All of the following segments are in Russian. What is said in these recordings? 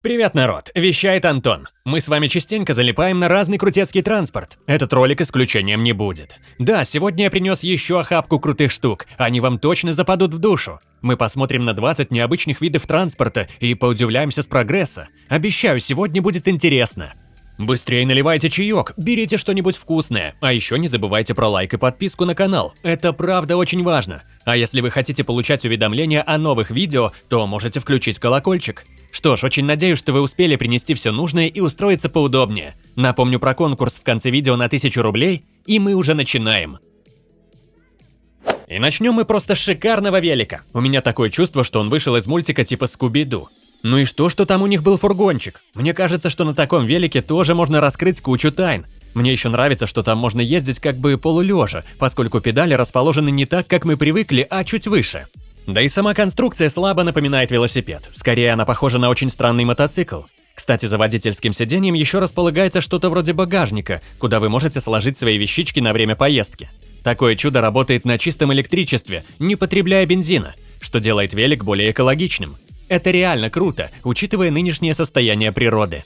Привет, народ! Вещает Антон. Мы с вами частенько залипаем на разный крутецкий транспорт. Этот ролик исключением не будет. Да, сегодня я принес еще охапку крутых штук. Они вам точно западут в душу. Мы посмотрим на 20 необычных видов транспорта и поудивляемся с прогресса. Обещаю, сегодня будет интересно. Быстрее наливайте чаек, берите что-нибудь вкусное, а еще не забывайте про лайк и подписку на канал, это правда очень важно. А если вы хотите получать уведомления о новых видео, то можете включить колокольчик. Что ж, очень надеюсь, что вы успели принести все нужное и устроиться поудобнее. Напомню про конкурс в конце видео на 1000 рублей, и мы уже начинаем. И начнем мы просто с шикарного велика. У меня такое чувство, что он вышел из мультика типа Скуби-Ду. Ну и что, что там у них был фургончик? Мне кажется, что на таком велике тоже можно раскрыть кучу тайн. Мне еще нравится, что там можно ездить как бы полулежа, поскольку педали расположены не так, как мы привыкли, а чуть выше. Да и сама конструкция слабо напоминает велосипед. Скорее, она похожа на очень странный мотоцикл. Кстати, за водительским сиденьем еще располагается что-то вроде багажника, куда вы можете сложить свои вещички на время поездки. Такое чудо работает на чистом электричестве, не потребляя бензина, что делает велик более экологичным. Это реально круто, учитывая нынешнее состояние природы.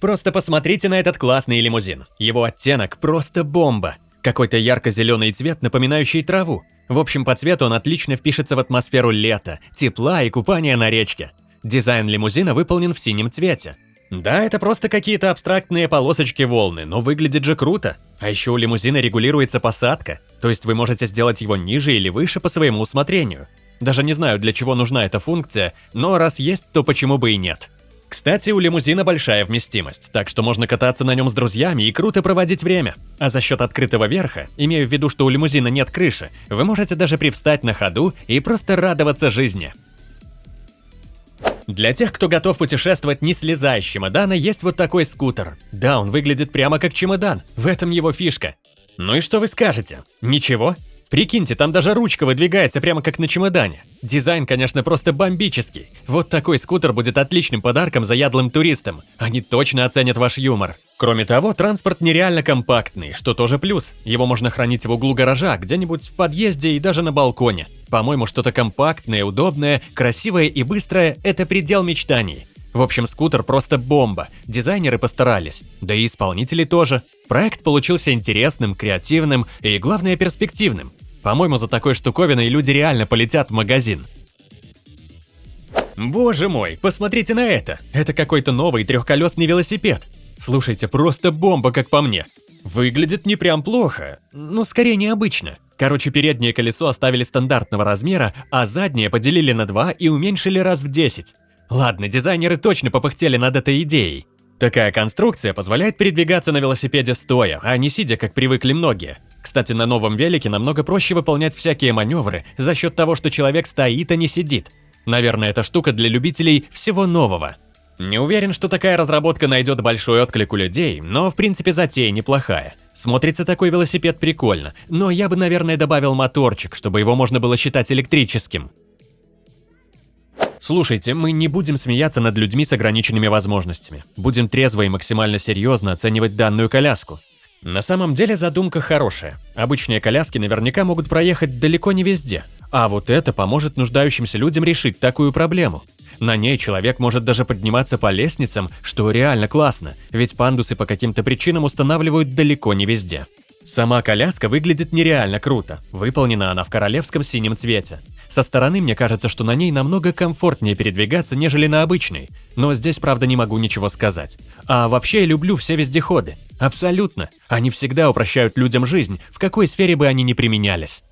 Просто посмотрите на этот классный лимузин. Его оттенок просто бомба. Какой-то ярко-зеленый цвет, напоминающий траву. В общем, по цвету он отлично впишется в атмосферу лета, тепла и купания на речке. Дизайн лимузина выполнен в синем цвете. Да, это просто какие-то абстрактные полосочки волны, но выглядит же круто. А еще у лимузина регулируется посадка, то есть вы можете сделать его ниже или выше по своему усмотрению. Даже не знаю, для чего нужна эта функция, но раз есть, то почему бы и нет. Кстати, у лимузина большая вместимость, так что можно кататься на нем с друзьями и круто проводить время. А за счет открытого верха, имею в виду, что у лимузина нет крыши, вы можете даже привстать на ходу и просто радоваться жизни. Для тех, кто готов путешествовать не слезая с чемодана, есть вот такой скутер. Да, он выглядит прямо как чемодан, в этом его фишка. Ну и что вы скажете? Ничего? Прикиньте, там даже ручка выдвигается прямо как на чемодане. Дизайн, конечно, просто бомбический. Вот такой скутер будет отличным подарком заядлым туристам. Они точно оценят ваш юмор. Кроме того, транспорт нереально компактный, что тоже плюс. Его можно хранить в углу гаража, где-нибудь в подъезде и даже на балконе. По-моему, что-то компактное, удобное, красивое и быстрое – это предел мечтаний. В общем, скутер просто бомба, дизайнеры постарались, да и исполнители тоже. Проект получился интересным, креативным и, главное, перспективным. По-моему, за такой штуковиной люди реально полетят в магазин. Боже мой, посмотрите на это! Это какой-то новый трехколесный велосипед. Слушайте, просто бомба, как по мне. Выглядит не прям плохо, но скорее необычно. Короче, переднее колесо оставили стандартного размера, а заднее поделили на два и уменьшили раз в 10. Ладно, дизайнеры точно попыхтели над этой идеей. Такая конструкция позволяет передвигаться на велосипеде стоя, а не сидя, как привыкли многие. Кстати, на новом велике намного проще выполнять всякие маневры за счет того, что человек стоит, а не сидит. Наверное, эта штука для любителей всего нового. Не уверен, что такая разработка найдет большой отклик у людей, но в принципе затея неплохая. Смотрится такой велосипед прикольно, но я бы, наверное, добавил моторчик, чтобы его можно было считать электрическим. Слушайте, мы не будем смеяться над людьми с ограниченными возможностями. Будем трезво и максимально серьезно оценивать данную коляску. На самом деле задумка хорошая. Обычные коляски наверняка могут проехать далеко не везде, а вот это поможет нуждающимся людям решить такую проблему. На ней человек может даже подниматься по лестницам, что реально классно, ведь пандусы по каким-то причинам устанавливают далеко не везде. Сама коляска выглядит нереально круто, выполнена она в королевском синем цвете. Со стороны мне кажется, что на ней намного комфортнее передвигаться, нежели на обычной, но здесь, правда, не могу ничего сказать. А вообще люблю все вездеходы. Абсолютно. Они всегда упрощают людям жизнь, в какой сфере бы они ни применялись.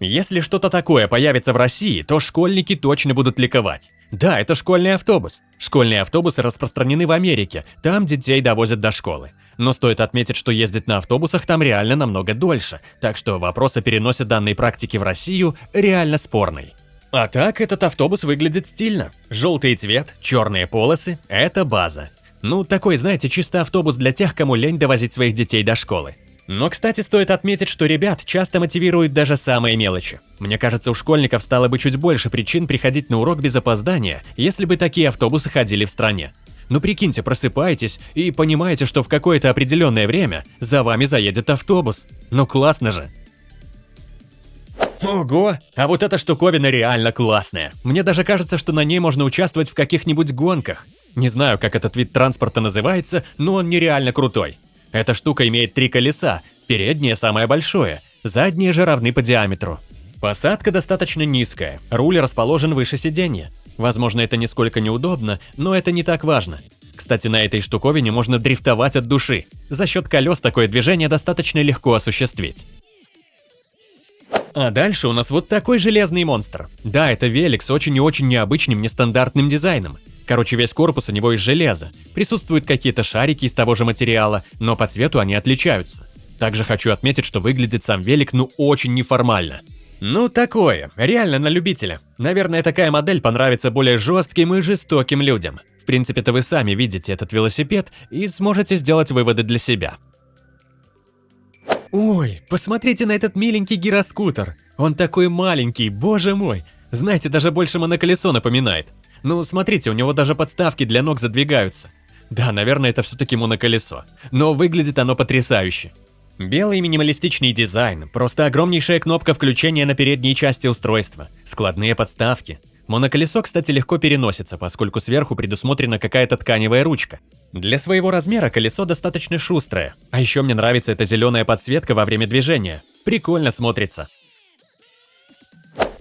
Если что-то такое появится в России, то школьники точно будут ликовать. Да, это школьный автобус. Школьные автобусы распространены в Америке, там детей довозят до школы. Но стоит отметить, что ездить на автобусах там реально намного дольше, так что вопрос о переносе данной практики в Россию реально спорный. А так, этот автобус выглядит стильно. Желтый цвет, черные полосы – это база. Ну, такой, знаете, чисто автобус для тех, кому лень довозить своих детей до школы. Но, кстати, стоит отметить, что ребят часто мотивируют даже самые мелочи. Мне кажется, у школьников стало бы чуть больше причин приходить на урок без опоздания, если бы такие автобусы ходили в стране. Ну прикиньте, просыпаетесь и понимаете, что в какое-то определенное время за вами заедет автобус. Ну классно же. Ого, а вот эта штуковина реально классная. Мне даже кажется, что на ней можно участвовать в каких-нибудь гонках. Не знаю, как этот вид транспорта называется, но он нереально крутой. Эта штука имеет три колеса, переднее самое большое, задние же равны по диаметру. Посадка достаточно низкая, руль расположен выше сиденья. Возможно, это нисколько неудобно, но это не так важно. Кстати, на этой штуковине можно дрифтовать от души. За счет колес такое движение достаточно легко осуществить. А дальше у нас вот такой железный монстр. Да, это велик с очень и очень необычным, нестандартным дизайном. Короче, весь корпус у него из железа. Присутствуют какие-то шарики из того же материала, но по цвету они отличаются. Также хочу отметить, что выглядит сам велик ну очень неформально. Ну такое, реально на любителя. Наверное, такая модель понравится более жестким и жестоким людям. В принципе-то вы сами видите этот велосипед и сможете сделать выводы для себя. Ой, посмотрите на этот миленький гироскутер. Он такой маленький, боже мой. Знаете, даже больше моноколесо напоминает. Ну, смотрите, у него даже подставки для ног задвигаются. Да, наверное, это все-таки моноколесо. Но выглядит оно потрясающе. Белый минималистичный дизайн, просто огромнейшая кнопка включения на передней части устройства, складные подставки. Моноколесо, кстати, легко переносится, поскольку сверху предусмотрена какая-то тканевая ручка. Для своего размера колесо достаточно шустрое. А еще мне нравится эта зеленая подсветка во время движения. Прикольно смотрится.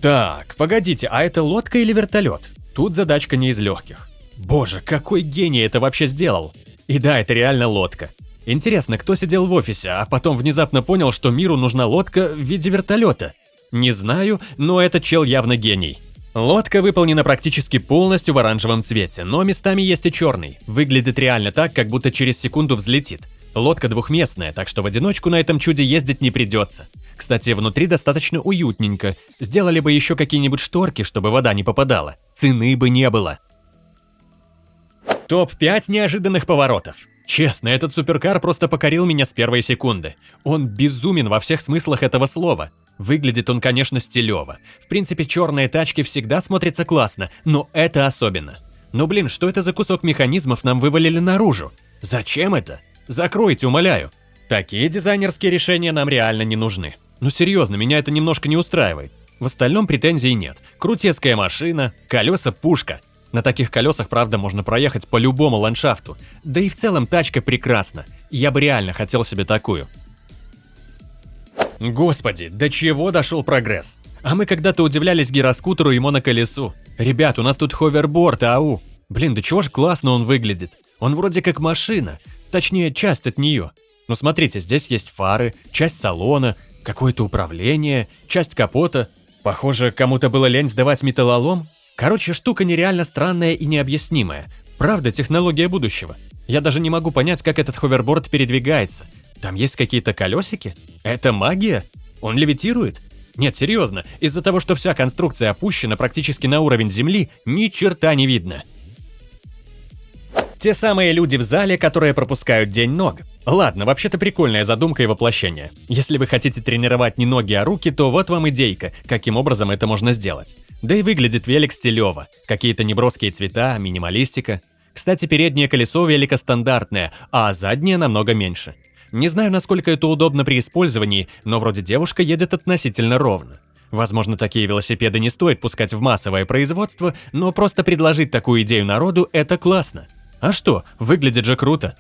Так, погодите, а это лодка или вертолет? Тут задачка не из легких. Боже, какой гений это вообще сделал! И да, это реально лодка. Интересно, кто сидел в офисе, а потом внезапно понял, что миру нужна лодка в виде вертолета? Не знаю, но этот чел явно гений. Лодка выполнена практически полностью в оранжевом цвете, но местами есть и черный. Выглядит реально так, как будто через секунду взлетит. Лодка двухместная, так что в одиночку на этом чуде ездить не придется. Кстати, внутри достаточно уютненько. Сделали бы еще какие-нибудь шторки, чтобы вода не попадала. Цены бы не было. Топ-5 неожиданных поворотов. Честно, этот суперкар просто покорил меня с первой секунды. Он безумен во всех смыслах этого слова. Выглядит он, конечно, стилево. В принципе, черные тачки всегда смотрятся классно, но это особенно. Ну блин, что это за кусок механизмов нам вывалили наружу? Зачем это? Закройте, умоляю. Такие дизайнерские решения нам реально не нужны. Ну серьезно, меня это немножко не устраивает. В остальном претензий нет. Крутецкая машина, колеса пушка. На таких колесах, правда, можно проехать по любому ландшафту. Да и в целом тачка прекрасна. Я бы реально хотел себе такую. Господи, до чего дошел прогресс? А мы когда-то удивлялись гироскутеру и моноколесу. Ребят, у нас тут ховерборд, ау. Блин, да чего ж классно он выглядит. Он вроде как машина, точнее часть от нее. Ну смотрите, здесь есть фары, часть салона, какое-то управление, часть капота. Похоже, кому-то было лень сдавать металлолом. Короче, штука нереально странная и необъяснимая. Правда, технология будущего. Я даже не могу понять, как этот ховерборд передвигается. Там есть какие-то колесики? Это магия? Он левитирует? Нет, серьезно, из-за того, что вся конструкция опущена практически на уровень земли, ни черта не видно. Те самые люди в зале, которые пропускают день ног. Ладно, вообще-то прикольная задумка и воплощение. Если вы хотите тренировать не ноги, а руки, то вот вам идейка, каким образом это можно сделать. Да и выглядит велик стилево. Какие-то неброские цвета, минималистика. Кстати, переднее колесо велика стандартное, а заднее намного меньше. Не знаю, насколько это удобно при использовании, но вроде девушка едет относительно ровно. Возможно, такие велосипеды не стоит пускать в массовое производство, но просто предложить такую идею народу – это классно. А что, выглядит же круто.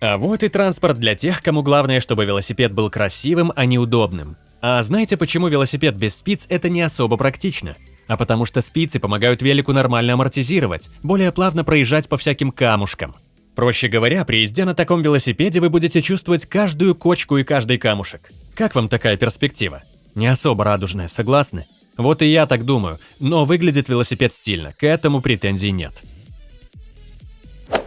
А вот и транспорт для тех, кому главное, чтобы велосипед был красивым, а не удобным. А знаете, почему велосипед без спиц – это не особо практично? А потому что спицы помогают велику нормально амортизировать, более плавно проезжать по всяким камушкам. Проще говоря, при езде на таком велосипеде вы будете чувствовать каждую кочку и каждый камушек. Как вам такая перспектива? Не особо радужная, согласны? Вот и я так думаю, но выглядит велосипед стильно, к этому претензий нет.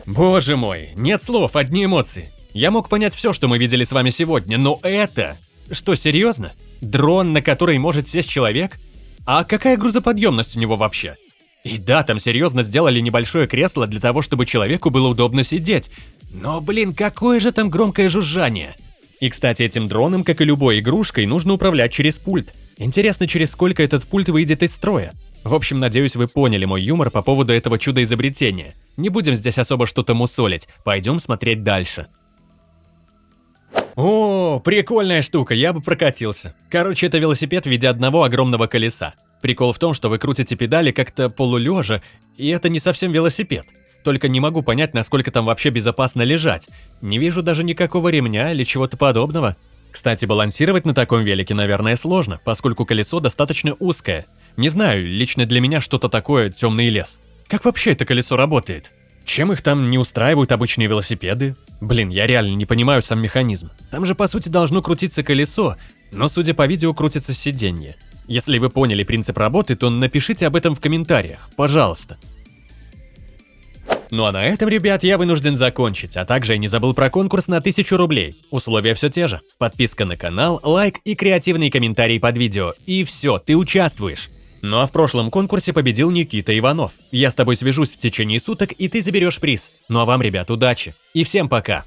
Боже мой, нет слов, одни эмоции. Я мог понять все, что мы видели с вами сегодня, но это... Что, серьезно? Дрон, на который может сесть человек? А какая грузоподъемность у него вообще? И да, там серьезно сделали небольшое кресло для того, чтобы человеку было удобно сидеть. Но, блин, какое же там громкое жужжание. И, кстати, этим дроном, как и любой игрушкой, нужно управлять через пульт. Интересно, через сколько этот пульт выйдет из строя. В общем, надеюсь, вы поняли мой юмор по поводу этого чуда-изобретения. Не будем здесь особо что-то мусолить, пойдем смотреть дальше. О, прикольная штука, я бы прокатился. Короче, это велосипед в виде одного огромного колеса. Прикол в том, что вы крутите педали как-то полулежа, и это не совсем велосипед. Только не могу понять, насколько там вообще безопасно лежать. Не вижу даже никакого ремня или чего-то подобного. Кстати, балансировать на таком велике, наверное, сложно, поскольку колесо достаточно узкое. Не знаю, лично для меня что-то такое темный лес. Как вообще это колесо работает? Чем их там не устраивают обычные велосипеды? Блин, я реально не понимаю сам механизм. Там же по сути должно крутиться колесо, но судя по видео крутится сиденье. Если вы поняли принцип работы, то напишите об этом в комментариях, пожалуйста. Ну а на этом, ребят, я вынужден закончить, а также я не забыл про конкурс на 1000 рублей. Условия все те же. Подписка на канал, лайк и креативный комментарий под видео. И все, ты участвуешь. Ну а в прошлом конкурсе победил Никита Иванов. Я с тобой свяжусь в течение суток, и ты заберешь приз. Ну а вам, ребят, удачи. И всем пока.